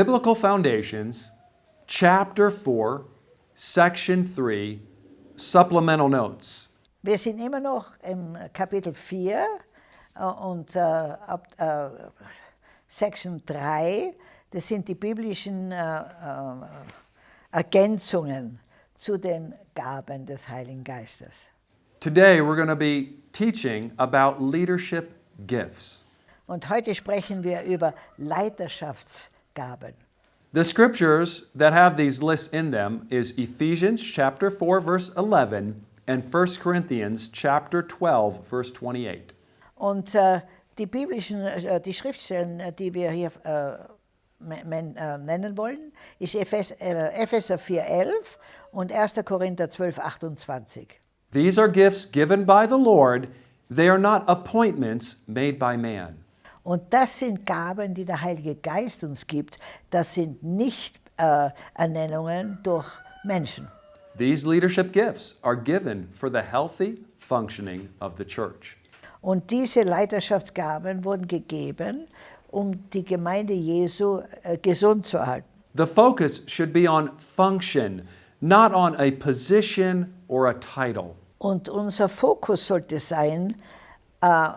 Biblical Foundations, Chapter 4, Section 3, Supplemental Notes. Wir sind immer noch im Kapitel 4 äh, und äh, ab äh, Section 3, das sind die biblischen äh, äh, Ergänzungen zu den Gaben des Heiligen Geistes. Today we're going to be teaching about leadership gifts. Und heute sprechen wir über Leiterschaftsgaben. The scriptures that have these lists in them is Ephesians chapter 4 verse 11 and 1 Corinthians chapter 12 verse 28. Und äh, die biblischen, äh, die Schriftstellen, äh, die wir hier äh, men, äh, nennen wollen, ist Ephes, äh, Epheser 4,11 und 1. Korinther 12,28. These are gifts given by the Lord. They are not appointments made by man. Und das sind Gaben, die der Heilige Geist uns gibt. Das sind nicht äh, Ernennungen durch Menschen. These leadership gifts are given for the healthy functioning of the church. Und diese Leiterschaftsgaben wurden gegeben, um die Gemeinde Jesu äh, gesund zu halten. The focus should be on function, not on a position or a title. Und unser Fokus sollte sein, äh,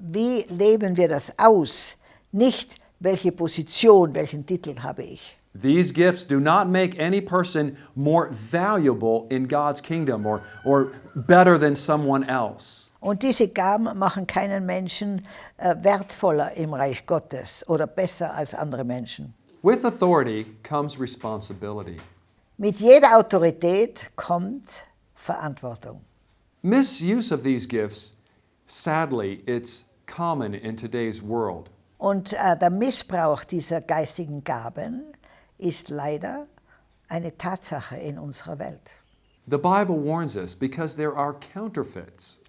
wie leben wir das aus, nicht welche Position, welchen Titel habe ich. These gifts do not make any person more valuable in God's kingdom or, or better than someone else. Und diese Gaben machen keinen Menschen äh, wertvoller im Reich Gottes oder besser als andere Menschen. With authority comes responsibility. Mit jeder Autorität kommt Verantwortung. Misuse of these gifts, sadly, it's common in today's world. Und äh, der Missbrauch dieser geistigen Gaben ist leider eine Tatsache in unserer Welt. The Bible warns us because there are counterfeits.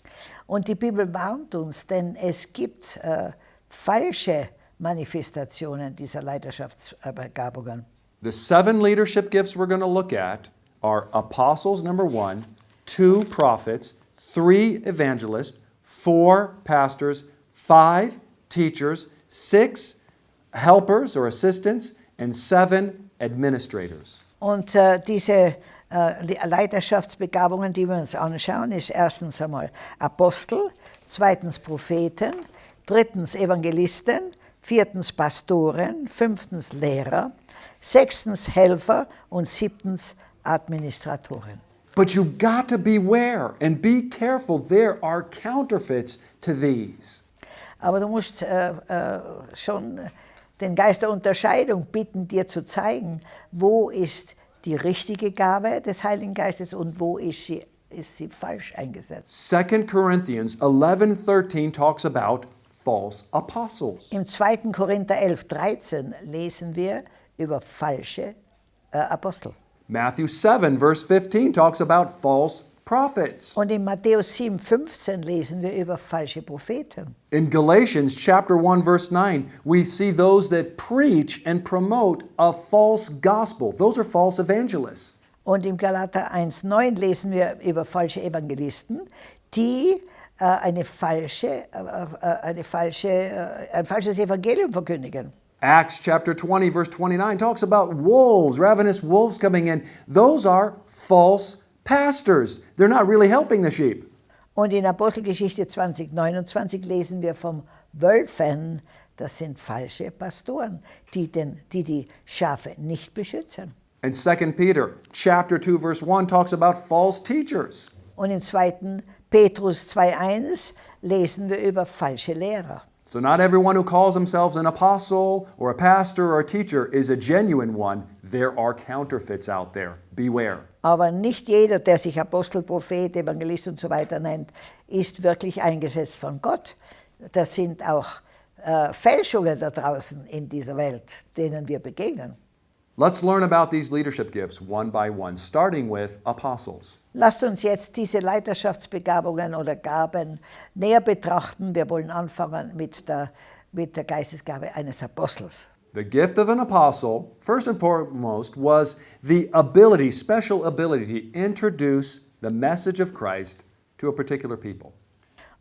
Und die Bibel warnt uns, denn es gibt äh, falsche Manifestationen dieser Leiterschaftsbegabungen. The seven leadership gifts we're going to look at are apostles, number one, two prophets, three evangelists, four pastors, five teachers, six helpers or assistants, and seven administrators. Und äh, diese äh, Leiterschaftsbegabungen, die wir uns anschauen, ist erstens einmal Apostel, zweitens Propheten, drittens Evangelisten, viertens Pastoren, fünftens Lehrer, sechstens Helfer und siebtens Administratoren. But you've got to beware and be careful. There are counterfeits to these. Aber du musst äh, äh, schon den Geist der Unterscheidung bitten, dir zu zeigen, wo ist die richtige Gabe des Heiligen Geistes und wo ist sie, ist sie falsch eingesetzt. 2 Corinthians 11:13 talks about false apostles. Im 2. Korinther 11, 13 lesen wir über falsche äh, Apostel. Matthew 7 verse 15 talks about false prophets. Und in Matthäus 7, 15 lesen wir über falsche Propheten. In Galatians chapter 1 verse 9, we see those that preach and promote a false gospel. Those are false evangelists. Und im Galater 1, 9 lesen wir über falsche Evangelisten, die äh, eine falsche, äh, äh, eine falsche, äh, ein falsches Evangelium verkündigen. Acts chapter 20 verse 29 talks about wolves, ravenous wolves coming in. Those are false pastors. They're not really helping the sheep. Und in Apostelgeschichte 20, 29 lesen wir vom Wölfen, das sind falsche Pastoren, die, den, die die Schafe nicht beschützen. And 2 Peter chapter 2 verse 1 talks about false teachers. Und im 2. Petrus 2,1 lesen wir über falsche Lehrer. So not everyone who calls themselves an apostle or a pastor or a teacher is a genuine one. There are counterfeits out there. Beware. Aber nicht jeder, der sich Apostel, Prophet, Evangelist und so weiter nennt, ist wirklich eingesetzt von Gott. Das sind auch äh, Fälschungen da draußen in dieser Welt, denen wir begegnen. Let's learn about these leadership gifts one by one, starting with apostles. Lasst uns jetzt diese Leiterschaftsbegabungen oder Gaben näher betrachten. Wir wollen anfangen mit der, mit der Geistesgabe eines Apostels. The gift of an apostle, first and foremost, was the ability, special ability, to introduce the message of Christ to a particular people.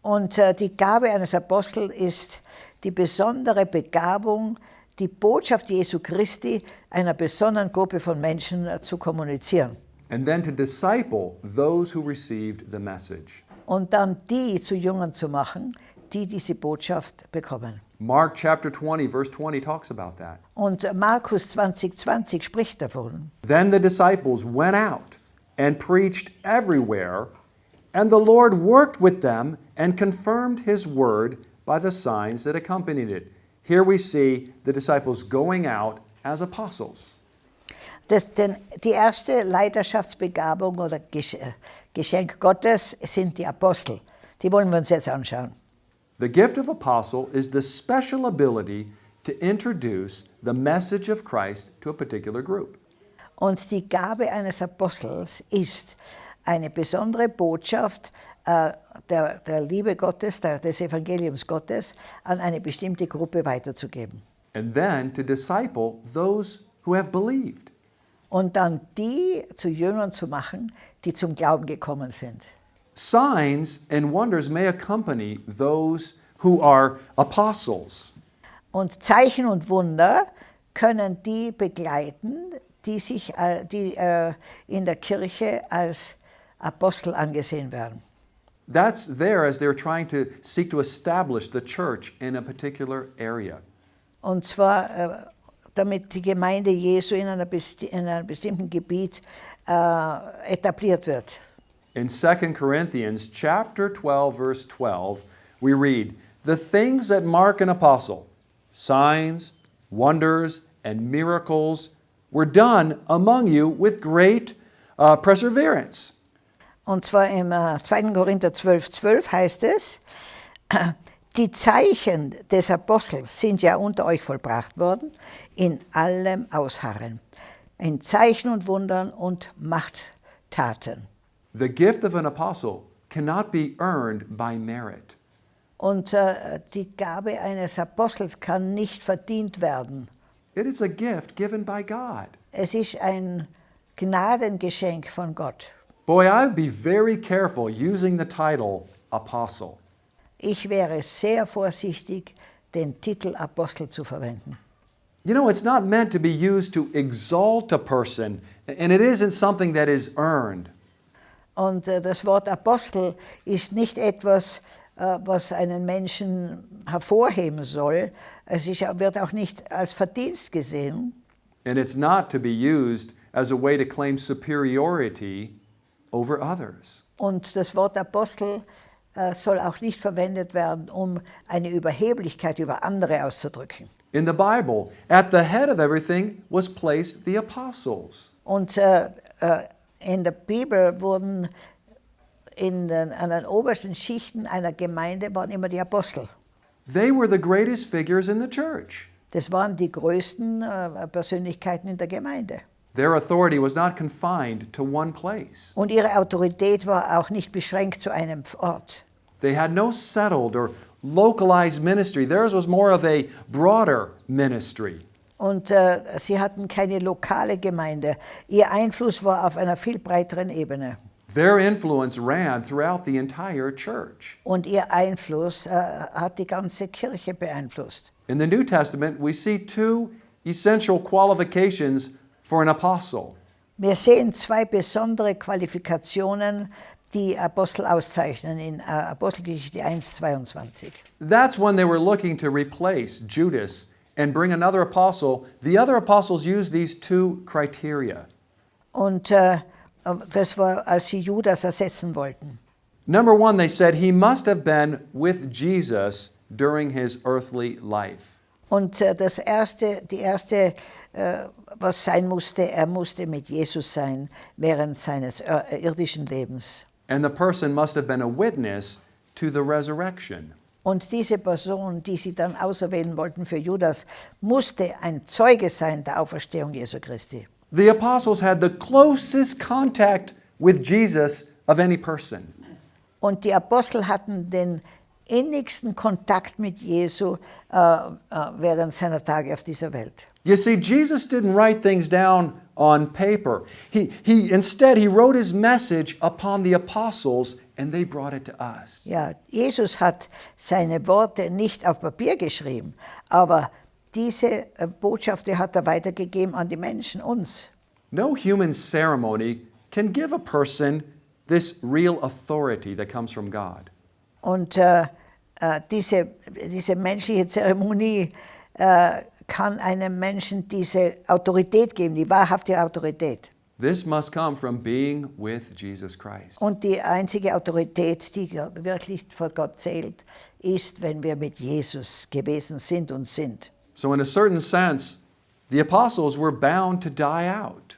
Und äh, die Gabe eines Apostels ist die besondere Begabung, die Botschaft Jesu Christi einer besonderen Gruppe von Menschen äh, zu kommunizieren. and then to disciple those who received the message. Und dann die zu Jüngern zu machen, die diese Botschaft bekommen. Mark chapter 20, verse 20 talks about that. Und Markus 2020 spricht davon. Then the disciples went out and preached everywhere, and the Lord worked with them and confirmed his word by the signs that accompanied it. Here we see the disciples going out as apostles. Das, denn die erste Leiterschaftsbegabung oder äh, Geschenk Gottes sind die Apostel. Die wollen wir uns jetzt anschauen. The gift of apostle is the special ability to introduce the message of Christ to a particular group. Und die Gabe eines Apostels ist, eine besondere Botschaft äh, der, der Liebe Gottes, der, des Evangeliums Gottes an eine bestimmte Gruppe weiterzugeben. and then to disciple those who have believed. Und dann die zu Jüngern zu machen, die zum Glauben gekommen sind. Signs and wonders may accompany those who are apostles. Und Zeichen und Wunder können die begleiten, die, sich, äh, die äh, in der Kirche als Apostel angesehen werden. That's there as they're trying to seek to establish the church in a particular area. Und zwar, äh, damit die Gemeinde Jesu in, einer besti in einem bestimmten Gebiet äh, etabliert wird. In 2 Corinthians chapter 12 verse 12, we read, "The things that mark an apostle, signs, wonders, and miracles were done among you with great uh, perseverance." Und zwar im äh, 2. Korinther 12, 12 heißt es, die Zeichen des Apostels sind ja unter euch vollbracht worden, in allem Ausharren, in Zeichen und Wundern und Machttaten. The gift of an apostle cannot be earned by merit. Und äh, die Gabe eines Apostels kann nicht verdient werden. It is a gift given by God. Es ist ein Gnadengeschenk von Gott. Boy, I'd be very careful using the title apostle. Ich wäre sehr vorsichtig, den Titel Apostel zu verwenden. You know, it's not meant to be used to exalt a person, and it isn't something that is earned. Und äh, das Wort Apostel ist nicht etwas, äh, was einen Menschen hervorheben soll. Es ist, wird auch nicht als Verdienst gesehen. And it's not to be used as a way to claim superiority over others. Und das Wort Apostel äh, soll auch nicht verwendet werden, um eine Überheblichkeit über andere auszudrücken. In the Bible, at the head of everything was placed the apostles. Und äh, äh, in der Bibel wurden in den, an den obersten Schichten einer Gemeinde waren immer die Apostel. They were the greatest figures in the church. Das waren die größten äh, Persönlichkeiten in der Gemeinde. Their authority was not confined to one place. Und ihre Autorität war auch nicht beschränkt zu einem Ort. They had no settled or localized ministry. Theirs was more of a broader ministry. Und äh, sie hatten keine lokale Gemeinde. Ihr Einfluss war auf einer viel breiteren Ebene. Their influence ran throughout the entire church. Und ihr Einfluss äh, hat die ganze Kirche beeinflusst. In the New Testament, we see two essential qualifications for an apostle. Wir sehen zwei besondere Qualifikationen, die Apostel auszeichnen in äh, Apostelgeschichte 1, 22. That's when they were looking to replace Judas and bring another apostle. The other apostles used these two criteria. Und äh, das war, als sie Judas ersetzen wollten. Number one, they said he must have been with Jesus during his earthly life. Und äh, das erste, die erste, äh, was sein musste, er musste mit Jesus sein während seines äh, irdischen Lebens. And the person must have been a witness to the resurrection. Und diese Person, die sie dann auserwählen wollten für Judas, musste ein Zeuge sein der Auferstehung Jesu Christi. The apostles had the closest contact with Jesus of any person. Und die Apostel hatten den innigsten Kontakt mit Jesu äh, äh, während seiner Tage auf dieser Welt. You see, Jesus didn't write things down on paper. He, he, instead, he wrote his message upon the apostles and they brought it to us. Ja, Jesus hat seine Worte nicht auf Papier geschrieben, aber diese äh, Botschaft die hat er weitergegeben an die Menschen, uns. No human ceremony can give a person this real authority that comes from God. Und äh, äh, diese, diese menschliche Zeremonie äh, kann einem Menschen diese Autorität geben, die wahrhafte Autorität. This must come from being with Jesus Christ. Und die einzige Autorität, die wirklich vor Gott zählt, ist, wenn wir mit Jesus gewesen sind und sind. So, in a certain sense, the apostles were bound to die out.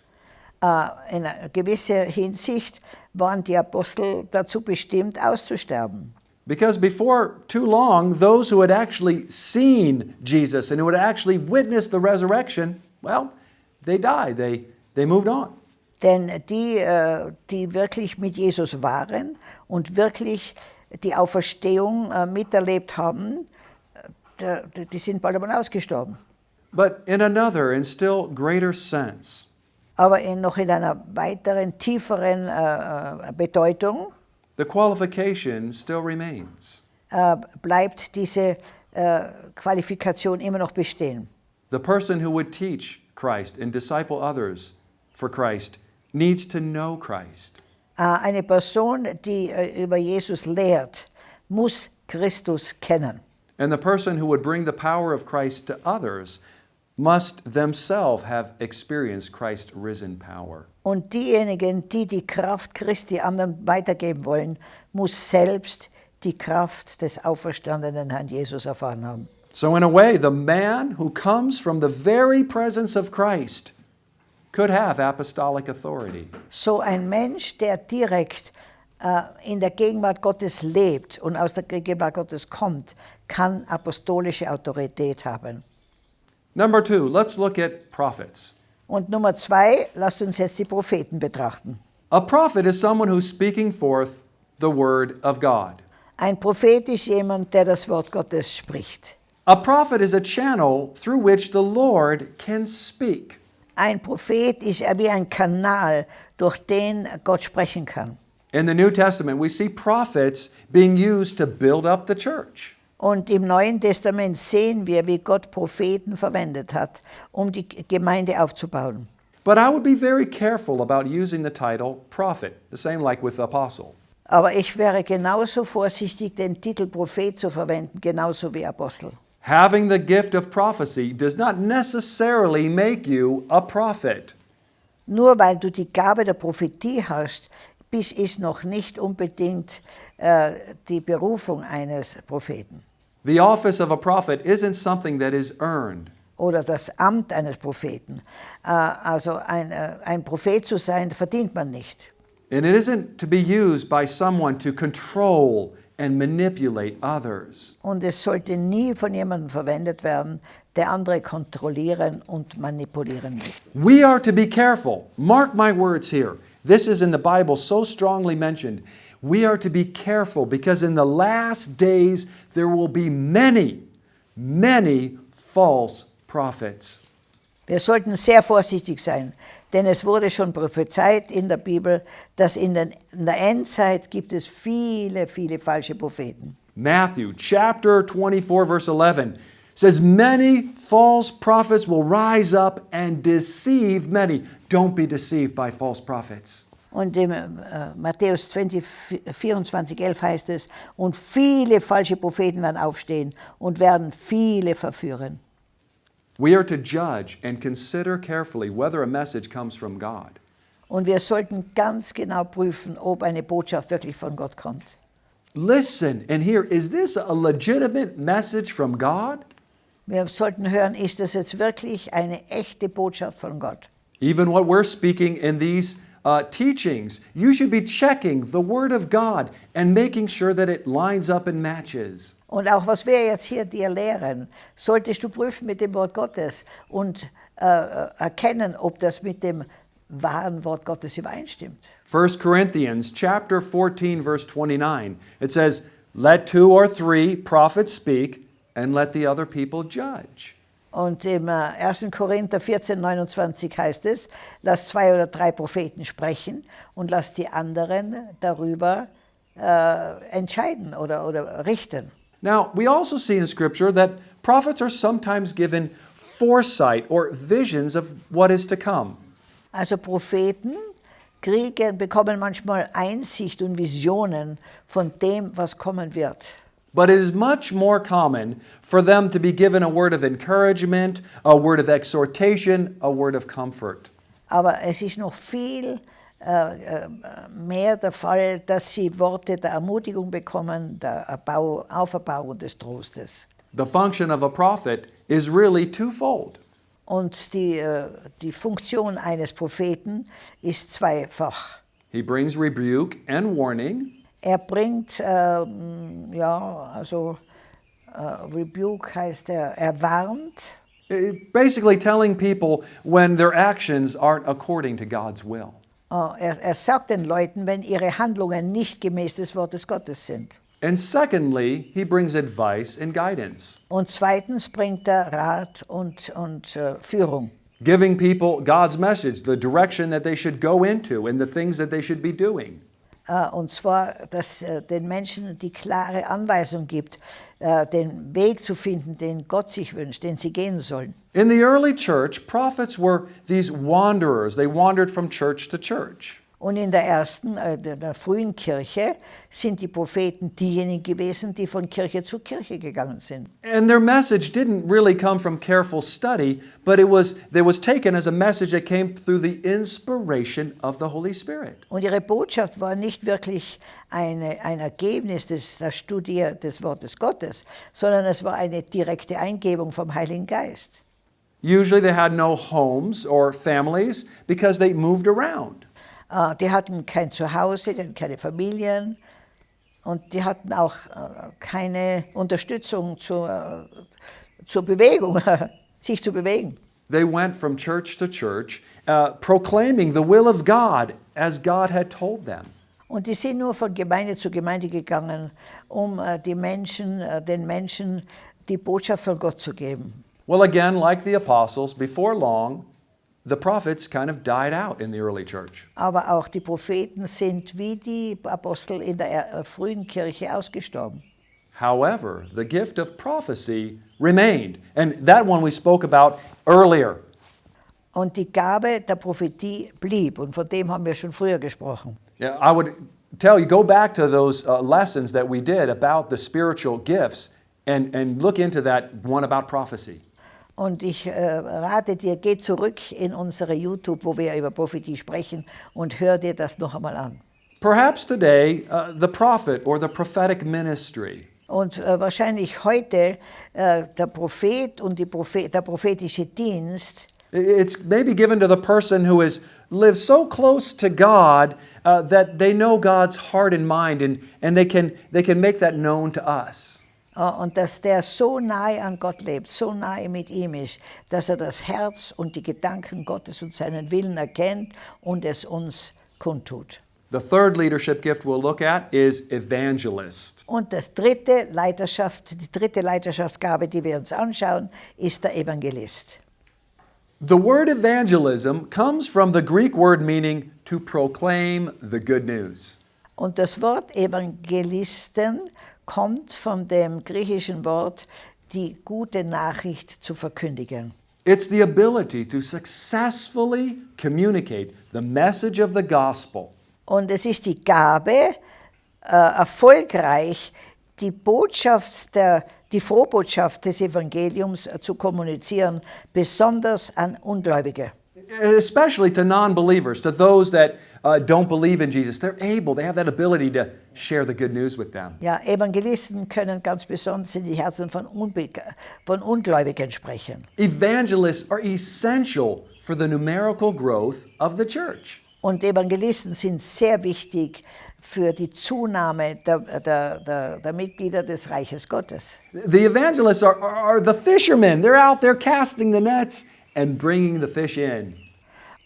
Äh, in gewisser Hinsicht waren die Apostel dazu bestimmt, auszusterben. Because before too long, those who had actually seen Jesus and who had actually witnessed the resurrection, well, they died. They, they moved on. Denn die, äh, die wirklich mit Jesus waren und wirklich die Auferstehung äh, miterlebt haben, äh, die sind bald einmal ausgestorben. But in another and still greater sense, Aber in, noch in einer weiteren, tieferen Bedeutung the qualification still remains. äh, bleibt diese äh, Qualifikation immer noch bestehen. The person who would teach Christ and disciple others for Christ needs to know Christ. Äh, eine Person, die äh, über Jesus lehrt, muss Christus kennen. And the person who would bring the power of Christ to others must themselves have experienced Christ's risen power. Und diejenigen, die die Kraft Christi anderen weitergeben wollen, muss selbst die Kraft des auferstandenen Herrn Jesus erfahren haben. So, in a way, the man who comes from the very presence of Christ could have apostolic authority. So ein Mensch, der direkt äh, in der Gegenwart Gottes lebt und aus der Gegenwart Gottes kommt, kann apostolische Autorität haben. Number two, let's look at prophets. Und Nummer zwei, lasst uns jetzt die Propheten betrachten. A prophet is someone who's speaking forth the word of God. Ein Prophet ist jemand, der das Wort Gottes spricht. A prophet is a channel through which the Lord can speak. Ein Prophet ist wie ein Kanal, durch den Gott sprechen kann. In the New Testament, we see prophets being used to build up the church. Und im Neuen Testament sehen wir, wie Gott Propheten verwendet hat, um die Gemeinde aufzubauen. But I would be very careful about using the title prophet, the same like with apostle. Aber ich wäre genauso vorsichtig, den Titel Prophet zu verwenden, genauso wie Apostel. Having the gift of prophecy does not necessarily make you a prophet. Nur weil du die Gabe der Prophetie hast, bis ist noch nicht unbedingt äh, die Berufung eines Propheten The office of a prophet isn't something that is earned. oder das Amt eines Propheten. Äh, also ein, äh, ein Prophet zu sein, verdient man nicht. And it isn't to be used by someone to control and manipulate others. Und es sollte nie von jemandem verwendet werden, der andere kontrollieren und manipulieren will. We are to be careful. Mark my words here. This is in the Bible so strongly mentioned. We are to be careful because in the last days there will be many, many false prophets. Wir sollten sehr vorsichtig sein, denn es wurde schon prophezeit in der Bibel, dass in, den, in der Endzeit gibt es viele, viele falsche Propheten. Matthew chapter 24, verse 11 says, Many false prophets will rise up and deceive many. Don't be deceived by false prophets. Und im äh, Matthäus 20, 24, 11 heißt es, und viele falsche Propheten werden aufstehen und werden viele verführen. We are to judge and consider carefully whether a message comes from God. Und wir sollten ganz genau prüfen, ob eine Botschaft wirklich von Gott kommt. Listen and hear is this a legitimate message from God? Wir sollten hören, ist das jetzt wirklich eine echte Botschaft von Gott? Even what we're speaking in these uh, teachings, you should be checking the Word of God and making sure that it lines up and matches. Und auch was wir jetzt hier dir lehren, solltest du prüfen mit dem Wort Gottes und äh, erkennen, ob das mit dem wahren Wort Gottes übereinstimmt. 1 Corinthians chapter 14 verse 29. It says, "Let two or three prophets speak and let the other people judge." Und im äh, 1. Korinther 14, 29 heißt es, lass zwei oder drei Propheten sprechen und lass die anderen darüber äh, entscheiden oder, oder richten. Now, we also see in scripture that prophets are sometimes given foresight or visions of what is to come. Also Propheten kriegen, bekommen manchmal Einsicht und Visionen von dem, was kommen wird. But it is much more common for them to be given a word of encouragement, a word of exhortation, a word of comfort. Aber es ist noch viel äh, äh, mehr der Fall, dass sie Worte der Ermutigung bekommen, der Erbau, Auferbauung des Trostes. The function of a prophet is really twofold. Und die, äh, die Funktion eines Propheten ist zweifach. He brings rebuke and warning, Er bringt, ähm, ja, also äh, Rebuke heißt er, er warnt, basically telling people when their actions aren't according to God's will. äh, er, er sagt den Leuten, wenn ihre Handlungen nicht gemäß des Wortes Gottes sind. And secondly, he brings advice and guidance, Und zweitens bringt er Rat und, und äh, Führung. giving people God's message, the direction that they should go into, and the things that they should be doing. Äh, und zwar, dass äh, den Menschen die klare Anweisung gibt, äh, den Weg zu finden, den Gott sich wünscht, den sie gehen sollen. In the early church, prophets were these wanderers. They wandered from church to church. Und in der ersten, äh, der, frühen Kirche sind die Propheten diejenigen gewesen, die von Kirche zu Kirche gegangen sind. And their message didn't really come from careful study, but it was, it was taken as a message that came through the inspiration of the Holy Spirit. Und ihre Botschaft war nicht wirklich eine, ein Ergebnis des, der Studie des Wortes Gottes, sondern es war eine direkte Eingebung vom Heiligen Geist. Usually they had no homes or families because they moved around. Äh, Die hatten kein Zuhause, die hatten keine Familien und die hatten auch äh, keine Unterstützung zur, zur Bewegung, sich zu bewegen. They went from church to church, uh, proclaiming the will of God as God had told them. Und die sind nur von Gemeinde zu Gemeinde gegangen, um äh, die Menschen, äh, den Menschen die Botschaft von Gott zu geben. Well, again, like the apostles, before long, the prophets kind of died out in the early church. Aber auch die Propheten sind wie die Apostel in der äh, frühen Kirche ausgestorben. However, the gift of prophecy remained, and that one we spoke about earlier. Und die Gabe der Prophetie blieb und von dem haben wir schon früher gesprochen. Yeah, I would tell you, go back to those uh, lessons that we did about the spiritual gifts and, and look into that one about prophecy. Und ich äh, rate dir, geh zurück in unsere YouTube, wo wir über Prophetie sprechen und hör dir das noch einmal an. Perhaps today, uh, the prophet or the prophetic ministry Und äh, wahrscheinlich heute äh, der Prophet und die Prophet, der prophetische Dienst It's maybe given to the person who has lived so close to God uh, that they know God's heart and mind, and, and they, can, they can make that known to us. Äh, und dass der so nahe an Gott lebt, so nahe mit ihm ist, dass er das Herz und die Gedanken Gottes und seinen Willen erkennt und es uns kundtut. The third leadership gift we'll look at is evangelist. Und das dritte Leiterschaft, die dritte Leiterschaftsgabe, die wir uns anschauen, ist der Evangelist. The word evangelism comes from the Greek word meaning to proclaim the good news. Und das Wort Evangelisten kommt von dem griechischen Wort, die gute Nachricht zu verkündigen. It's the ability to successfully communicate the message of the gospel Und es ist die Gabe, äh, erfolgreich die Botschaft, der, die Frohbotschaft des Evangeliums äh, zu kommunizieren, besonders an Ungläubige. especially to non believers, to those that uh, don't believe in Jesus. They're able, they have that ability to share the good news with them. Ja, Evangelisten können ganz besonders in die Herzen von, Unbe von Ungläubigen sprechen. Evangelists are essential for the numerical growth of the church. Und Evangelisten sind sehr wichtig für die Zunahme der, der, der, der Mitglieder des Reiches Gottes. The evangelists are, are, are the fishermen. They're out there casting the nets and bringing the fish in.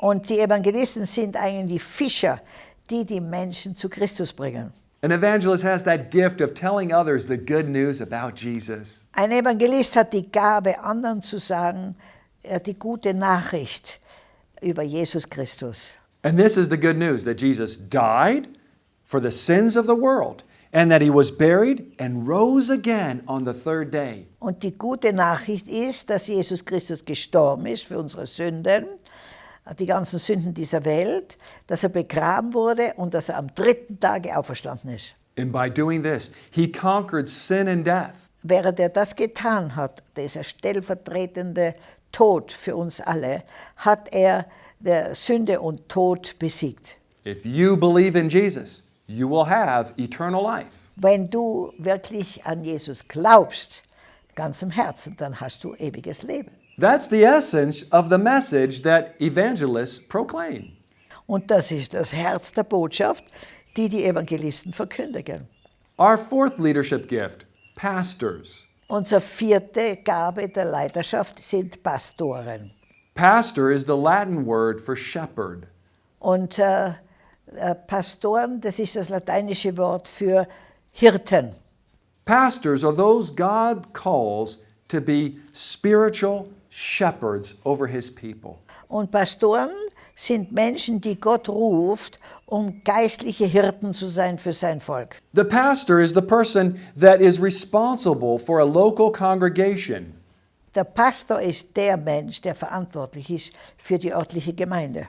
Und die Evangelisten sind eigentlich die Fischer, die die Menschen zu Christus bringen. An evangelist has that gift of telling others the good news about Jesus. Ein Evangelist hat die Gabe, anderen zu sagen, äh, die gute Nachricht über Jesus Christus. And this is the good news that Jesus died for the sins of the world and that he was buried and rose again on the third day. Und die gute Nachricht ist, dass Jesus Christus gestorben ist für unsere Sünden, die ganzen Sünden dieser Welt, dass er begraben wurde und dass er am dritten Tage auferstanden ist. And by doing this, he conquered sin and death. Während er das getan hat, dieser stellvertretende Tod für uns alle, hat er der Sünde und Tod besiegt. If you believe in Jesus, you will have eternal life. Wenn du wirklich an Jesus glaubst, ganz im Herzen, dann hast du ewiges Leben. That's the essence of the message that evangelists proclaim. Und das ist das Herz der Botschaft, die die Evangelisten verkündigen. Our fourth leadership gift pastors. Unsere vierte Gabe der Leiterschaft sind Pastoren. Pastor is the Latin word for shepherd. Und äh, äh, Pastoren, das ist das lateinische Wort für Hirten. Pastors are those God calls to be spiritual shepherds over his people. Und Pastoren sind Menschen, die Gott ruft, um geistliche Hirten zu sein für sein Volk. The pastor is the person that is responsible for a local congregation. Der Pastor ist der Mensch, der verantwortlich ist für die örtliche Gemeinde.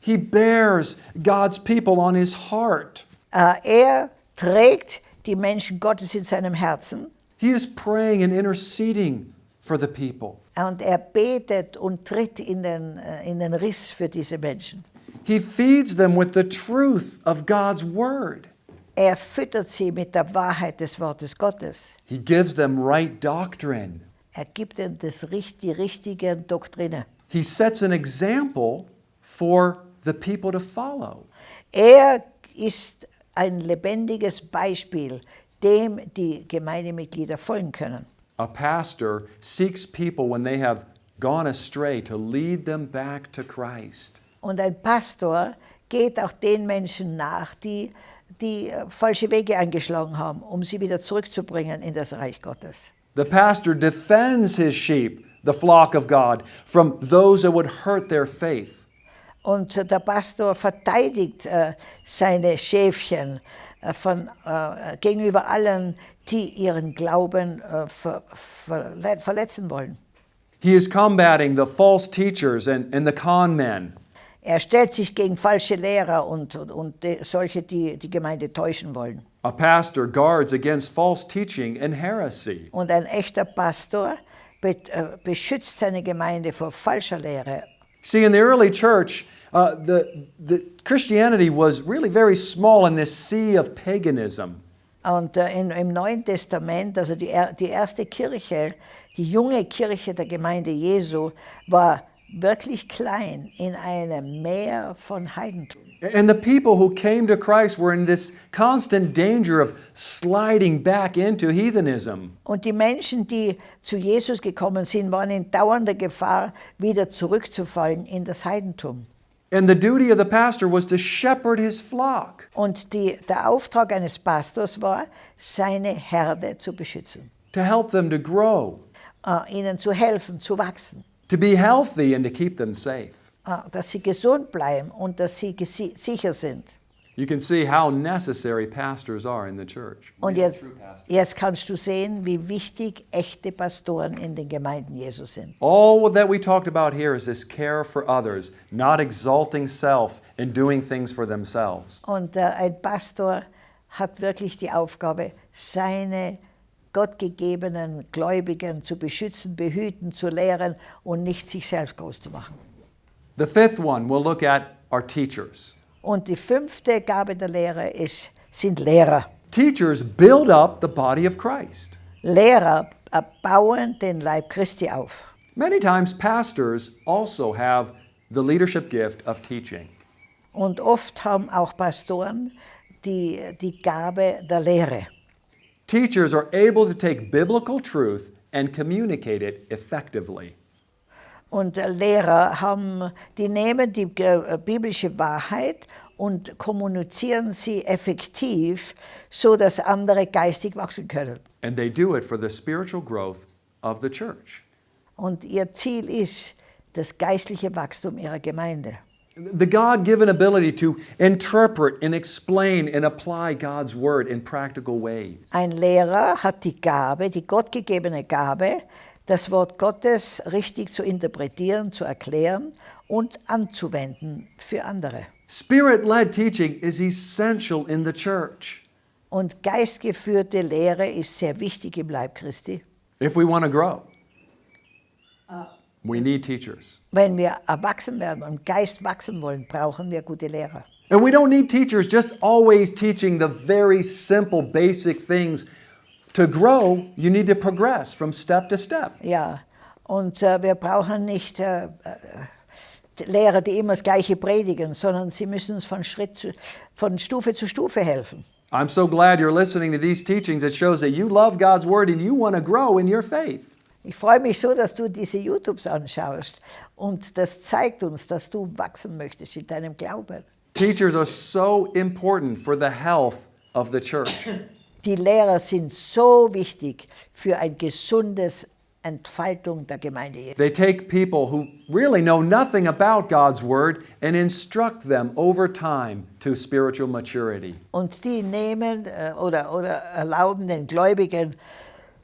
He bears God's people on his heart. Äh, er trägt die Menschen Gottes in seinem Herzen He is praying and interceding for the people. und er betet und tritt in den, äh, in den Riss für diese Menschen. He feeds them with the truth of God's word. Er füttert sie mit der Wahrheit des Wortes Gottes. He gives them right doctrine. Er gibt ihnen das, die richtige Doktrine. He sets an example for the people to follow. Er ist ein lebendiges Beispiel, dem die Gemeindemitglieder folgen können. A pastor seeks people when they have gone astray to lead them back to Christ. Und ein Pastor geht auch den Menschen nach, die, die äh, falsche Wege eingeschlagen haben, um sie wieder zurückzubringen in das Reich Gottes. The pastor defends his sheep, the flock of God, from those that would hurt their faith. Und der Pastor verteidigt äh, seine Schäfchen von, äh, gegenüber allen, die ihren Glauben äh, ver, verle verletzen wollen. He is combating the false teachers and, and the con men. Er stellt sich gegen falsche Lehrer und, und, und solche, die die Gemeinde täuschen wollen. A pastor guards against false teaching and heresy. Und ein echter Pastor be, äh, beschützt seine Gemeinde vor falscher Lehre. See, in the early church, uh, the, the Christianity was really very small in this sea of paganism. Und äh, in, im Neuen Testament, also die, die erste Kirche, die junge Kirche der Gemeinde Jesu, war wirklich klein in einem Meer von Heidentum. And the people who came to Christ were in this constant danger of sliding back into heathenism. Und die Menschen, die zu Jesus gekommen sind, waren in dauernder Gefahr, wieder zurückzufallen in das Heidentum. And the duty of the pastor was to shepherd his flock. Und die, der Auftrag eines Pastors war, seine Herde zu beschützen, to help them to grow, äh, ihnen zu helfen, zu wachsen, to be healthy, and to keep them safe. äh, dass sie gesund bleiben und dass sie sicher sind. You can see how necessary pastors are in the church. Und jetzt, jetzt kannst du sehen, wie wichtig echte Pastoren in den Gemeinden Jesu sind. All that we talked about here is this care for others, not exalting self and doing things for themselves. Und äh, ein Pastor hat wirklich die Aufgabe, seine gottgegebenen Gläubigen zu beschützen, behüten, zu lehren und nicht sich selbst groß zu machen. The fifth one we'll look at are teachers. Und die fünfte Gabe der Lehre ist, sind Lehrer. Teachers build up the body of Christ. Lehrer äh, bauen den Leib Christi auf. Many times, pastors also have the leadership gift of teaching. Und oft haben auch Pastoren die, die Gabe der Lehre. Teachers are able to take biblical truth and communicate it effectively. Und äh, Lehrer haben, die nehmen die äh, biblische Wahrheit und kommunizieren sie effektiv, so dass andere geistig wachsen können. And they do it for the spiritual growth of the church. Und ihr Ziel ist das geistliche Wachstum ihrer Gemeinde. The God given ability to interpret and explain and apply God's Word in practical ways. Ein Lehrer hat die Gabe, die gottgegebene Gabe, das Wort Gottes richtig zu interpretieren, zu erklären und anzuwenden für andere. Spirit led teaching is essential in the church Und geistgeführte Lehre ist sehr wichtig im Leib Christi. if we want to grow. We need teachers. Wenn wir erwachsen werden und Geist wachsen wollen, brauchen wir gute Lehrer. And we don't need teachers just always teaching the very simple, basic things. To grow, you need to progress from step to step. Ja, und äh, wir brauchen nicht äh, äh, Lehrer, die immer das Gleiche predigen, sondern sie müssen uns von, Schritt zu, von Stufe zu Stufe helfen. I'm so glad you're listening to these teachings. It shows that you love God's Word and you want to grow in your faith. Ich freue mich so, dass du diese YouTubes anschaust und das zeigt uns, dass du wachsen möchtest in deinem Glauben. Teachers are so important for the health of the church. Die Lehrer sind so wichtig für ein gesundes Entfaltung der Gemeinde. They take people who really know nothing about God's Word and instruct them over time to spiritual maturity. Und die nehmen äh, oder, oder erlauben den Gläubigen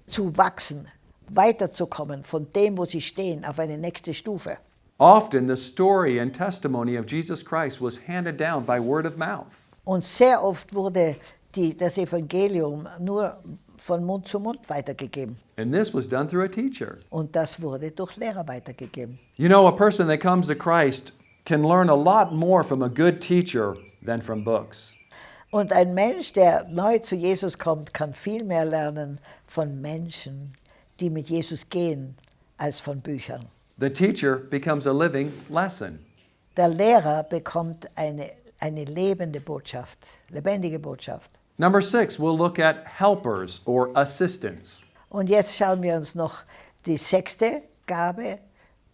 zu wachsen, weiterzukommen von dem, wo sie stehen, auf eine nächste Stufe. Often, the story and testimony of Jesus Christ was handed down by word of mouth. Und sehr oft wurde die, das Evangelium nur von Mund zu Mund weitergegeben. And this was done through a teacher. Und das wurde durch Lehrer weitergegeben. You know, a person that comes to Christ can learn a lot more from a good teacher than from books. Und ein Mensch, der neu zu Jesus kommt, kann viel mehr lernen von Menschen, die mit Jesus gehen, als von Büchern. The teacher becomes a living lesson. Der Lehrer bekommt eine, eine lebende Botschaft, lebendige Botschaft. Number six, we'll look at helpers or assistants. Und jetzt schauen wir uns noch die sechste Gabe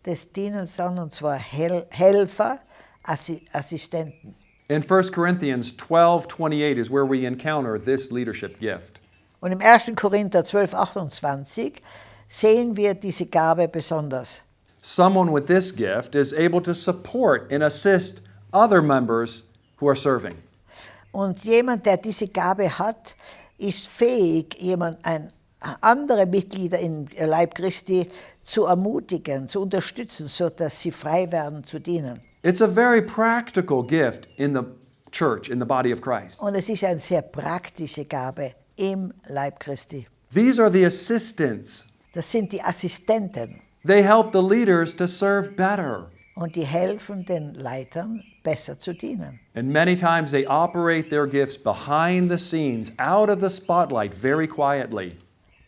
des Dienens an, und zwar Hel Helfer, Assi Assistenten. In 1 Corinthians 12 28 is where we encounter this leadership gift. Und im 1. Korinther 12, 28 sehen wir diese Gabe besonders. Someone with this gift is able to support and assist other members who are serving. Und jemand, der diese Gabe hat, ist fähig, jemand, ein, andere Mitglieder im Leib Christi zu ermutigen, zu unterstützen, sodass sie frei werden zu dienen. It's a very practical gift in the church, in the body of Christ. Und es ist eine sehr praktische Gabe im Leib Christi. These are the assistants. Das sind die Assistenten They help the leaders to serve better. Und die helfen den Leitern, besser zu dienen. And many times they operate their gifts behind the scenes, out of the spotlight, very quietly.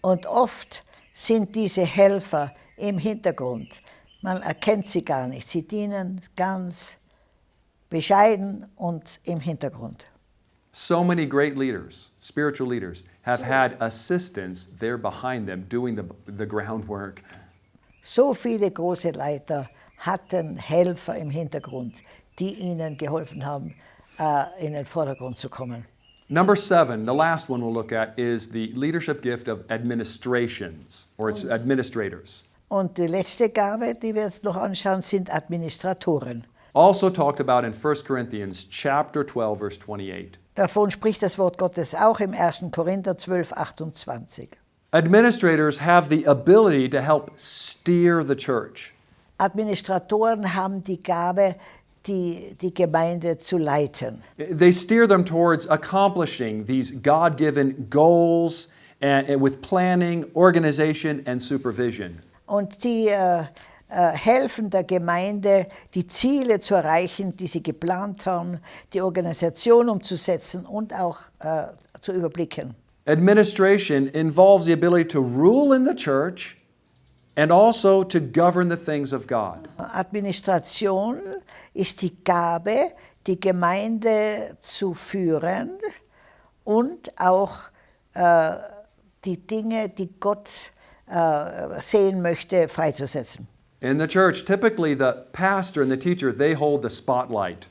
Und oft sind diese Helfer im Hintergrund. Man erkennt sie gar nicht. Sie dienen ganz bescheiden und im Hintergrund. So many great leaders, spiritual leaders, have had assistants there behind them doing the, the groundwork. So viele große Leiter hatten Helfer im Hintergrund, die ihnen geholfen haben, äh, in den Vordergrund zu kommen. Number seven, the last one we'll look at, is the leadership gift of administrations or it's administrators. Und die letzte Gabe, die wir jetzt noch anschauen, sind Administratoren. Also talked about in 1 Corinthians chapter 12, verse 28. Davon spricht das Wort Gottes auch im 1. Korinther 12, 28. Administrators have the ability to help steer the church. Administratoren haben die Gabe, die, die Gemeinde zu leiten. They steer them towards accomplishing these God given goals and, and with planning, organization, and supervision. Und die äh, äh, helfen der Gemeinde, die Ziele zu erreichen, die sie geplant haben, die Organisation umzusetzen und auch äh, zu überblicken. Administration involves the ability to rule in the church and also to govern the things of God. Administration ist die Gabe, die Gemeinde zu führen und auch äh, die Dinge, die Gott äh, sehen möchte, freizusetzen. In the church, typically the pastor and the teacher, they hold the spotlight.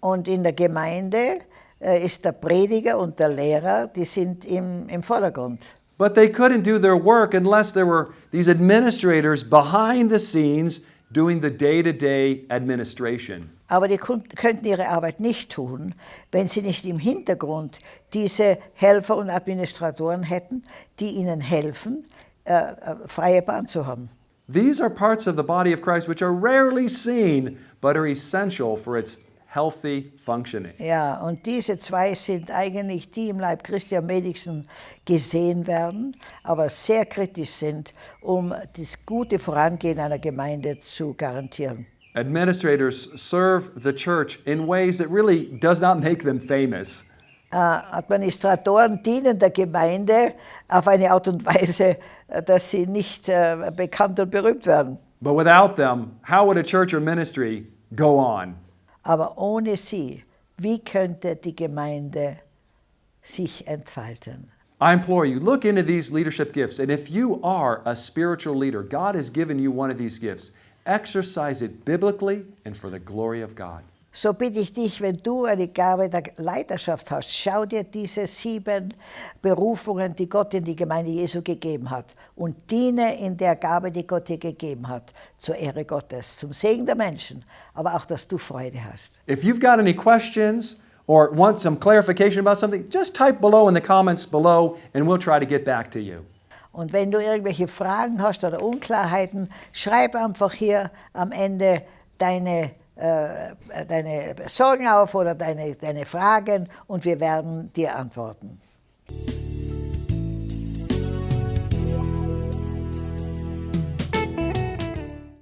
Und in der Gemeinde äh, ist der Prediger und der Lehrer, die sind im, im Vordergrund. But they couldn't do their work unless there were these administrators behind the scenes doing the day to day administration. Aber die könnten ihre Arbeit nicht tun, wenn sie nicht im Hintergrund diese Helfer und Administratoren hätten, die ihnen helfen, äh, äh, freie Bahn zu haben. These are parts of the body of Christ which are rarely seen but are essential for its healthy functioning. Ja, und diese zwei sind eigentlich die im Leib Christi am wenigsten gesehen werden, aber sehr kritisch sind, um das gute Vorangehen einer Gemeinde zu garantieren. Administrators serve the church in ways that really does not make them famous. Äh, Administratoren dienen der Gemeinde auf eine Art und Weise, dass sie nicht äh, bekannt und berühmt werden. But without them, how would a church or ministry go on? Aber ohne sie, wie könnte die Gemeinde sich entfalten? I implore you, look into these leadership gifts. And if you are a spiritual leader, God has given you one of these gifts. Exercise it biblically and for the glory of God. So bitte ich dich, wenn du eine Gabe der Leiterschaft hast, schau dir diese sieben Berufungen, die Gott in die Gemeinde Jesu gegeben hat und diene in der Gabe, die Gott dir gegeben hat, zur Ehre Gottes, zum Segen der Menschen, aber auch, dass du Freude hast. If you've got any questions or want some clarification about something, just type below in the comments below and we'll try to get back to you. Und wenn du irgendwelche Fragen hast oder Unklarheiten, schreib einfach hier am Ende deine, äh, deine Sorgen auf oder deine, deine Fragen und wir werden dir antworten.